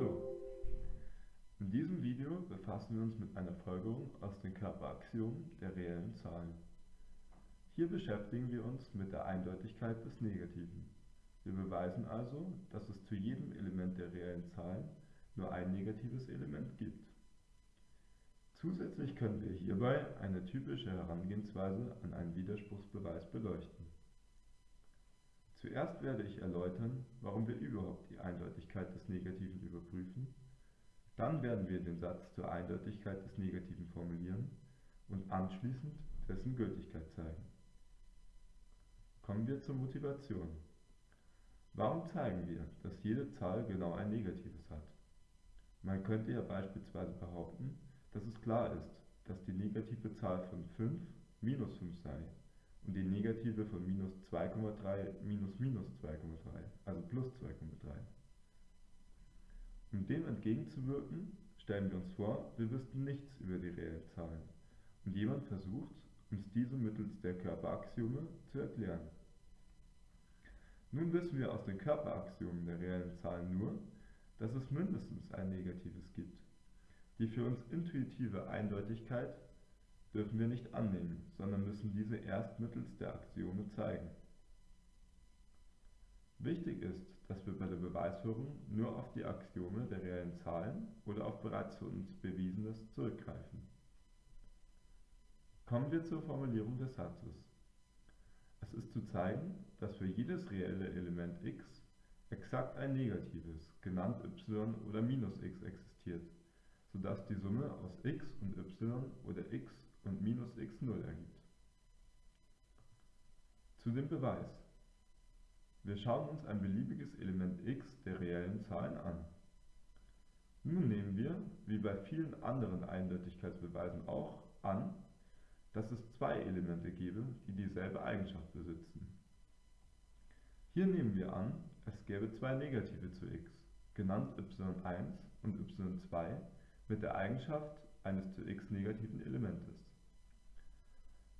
Hallo! In diesem Video befassen wir uns mit einer Folgerung aus den Körperaxiomen der reellen Zahlen. Hier beschäftigen wir uns mit der Eindeutigkeit des Negativen. Wir beweisen also, dass es zu jedem Element der reellen Zahlen nur ein negatives Element gibt. Zusätzlich können wir hierbei eine typische Herangehensweise an einen Widerspruchsbeweis beleuchten. Zuerst werde ich erläutern, warum wir überhaupt die Eindeutigkeit des Negativen überprüfen, dann werden wir den Satz zur Eindeutigkeit des Negativen formulieren und anschließend dessen Gültigkeit zeigen. Kommen wir zur Motivation. Warum zeigen wir, dass jede Zahl genau ein Negatives hat? Man könnte ja beispielsweise behaupten, dass es klar ist, dass die negative Zahl von 5 minus 5 sei und die negative von minus 2,3 minus minus 2,3, also plus 2,3. Um dem entgegenzuwirken, stellen wir uns vor, wir wüssten nichts über die reellen Zahlen und jemand versucht, uns diese mittels der Körperaxiome zu erklären. Nun wissen wir aus den Körperaxiomen der reellen Zahlen nur, dass es mindestens ein Negatives gibt. Die für uns intuitive Eindeutigkeit dürfen wir nicht annehmen, sondern müssen diese erst mittels der Axiome zeigen. Wichtig ist, dass wir bei der Beweisführung nur auf die Axiome der reellen Zahlen oder auf bereits für uns Bewiesenes zurückgreifen. Kommen wir zur Formulierung des Satzes. Es ist zu zeigen, dass für jedes reelle Element x exakt ein negatives, genannt y oder minus x existiert, sodass die Summe aus x und y oder x und minus x 0 ergibt. Zu dem Beweis. Wir schauen uns ein beliebiges Element x der reellen Zahlen an. Nun nehmen wir, wie bei vielen anderen Eindeutigkeitsbeweisen auch, an, dass es zwei Elemente gebe, die dieselbe Eigenschaft besitzen. Hier nehmen wir an, es gäbe zwei Negative zu x, genannt y1 und y2, mit der Eigenschaft eines zu x negativen Elementes.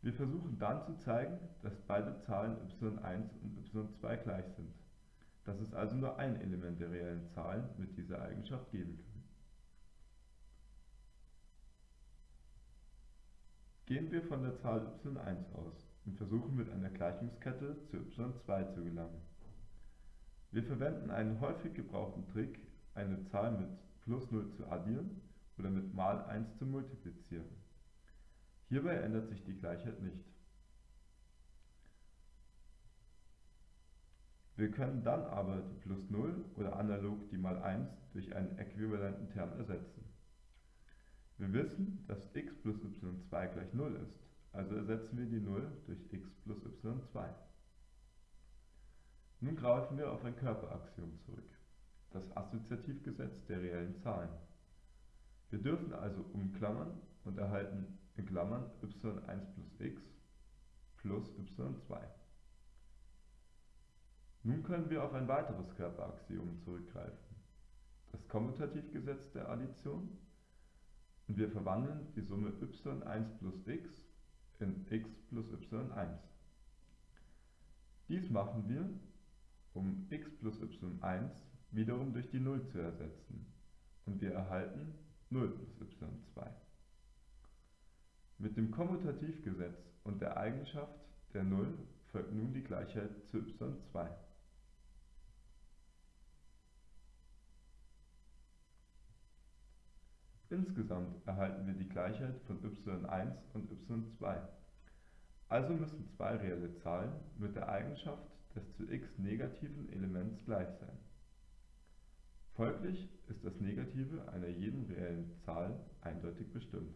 Wir versuchen dann zu zeigen, dass beide Zahlen y1 und y2 gleich sind, dass es also nur ein Element der reellen Zahlen mit dieser Eigenschaft geben kann. Gehen wir von der Zahl y1 aus und versuchen mit einer Gleichungskette zu y2 zu gelangen. Wir verwenden einen häufig gebrauchten Trick, eine Zahl mit plus 0 zu addieren oder mit mal 1 zu multiplizieren. Hierbei ändert sich die Gleichheit nicht. Wir können dann aber die plus 0 oder analog die mal 1 durch einen äquivalenten Term ersetzen. Wir wissen, dass x plus y2 gleich 0 ist, also ersetzen wir die 0 durch x plus y2. Nun greifen wir auf ein Körperaxiom zurück, das Assoziativgesetz der reellen Zahlen. Wir dürfen also umklammern und erhalten in Klammern y1 plus x plus y2. Nun können wir auf ein weiteres Körperaxiom zurückgreifen, das Kommutativgesetz der Addition, und wir verwandeln die Summe y1 plus x in x plus y1. Dies machen wir, um x plus y1 wiederum durch die 0 zu ersetzen, und wir erhalten 0 plus y2. Mit dem Kommutativgesetz und der Eigenschaft der Null folgt nun die Gleichheit zu y2. Insgesamt erhalten wir die Gleichheit von y1 und y2. Also müssen zwei reelle Zahlen mit der Eigenschaft des zu x negativen Elements gleich sein. Folglich ist das Negative einer jeden reellen Zahl eindeutig bestimmt